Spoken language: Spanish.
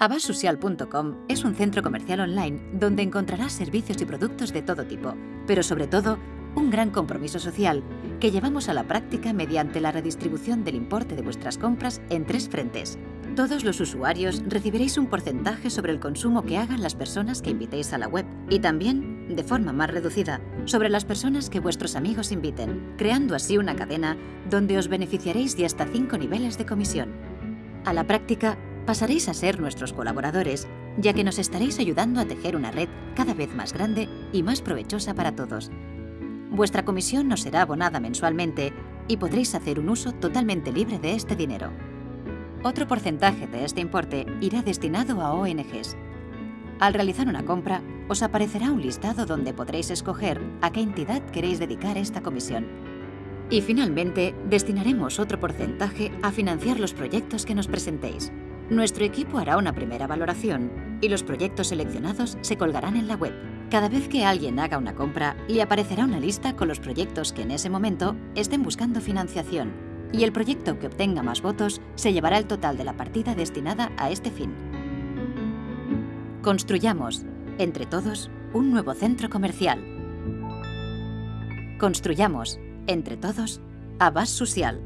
Abasocial.com es un centro comercial online donde encontrarás servicios y productos de todo tipo, pero sobre todo un gran compromiso social que llevamos a la práctica mediante la redistribución del importe de vuestras compras en tres frentes. Todos los usuarios recibiréis un porcentaje sobre el consumo que hagan las personas que invitéis a la web y también, de forma más reducida, sobre las personas que vuestros amigos inviten, creando así una cadena donde os beneficiaréis de hasta cinco niveles de comisión. A la práctica, pasaréis a ser nuestros colaboradores, ya que nos estaréis ayudando a tejer una red cada vez más grande y más provechosa para todos. Vuestra comisión nos será abonada mensualmente y podréis hacer un uso totalmente libre de este dinero. Otro porcentaje de este importe irá destinado a ONGs. Al realizar una compra, os aparecerá un listado donde podréis escoger a qué entidad queréis dedicar esta comisión. Y finalmente, destinaremos otro porcentaje a financiar los proyectos que nos presentéis. Nuestro equipo hará una primera valoración y los proyectos seleccionados se colgarán en la web. Cada vez que alguien haga una compra, le aparecerá una lista con los proyectos que en ese momento estén buscando financiación y el proyecto que obtenga más votos se llevará el total de la partida destinada a este fin. Construyamos, entre todos, un nuevo centro comercial. Construyamos, entre todos, Abas Social.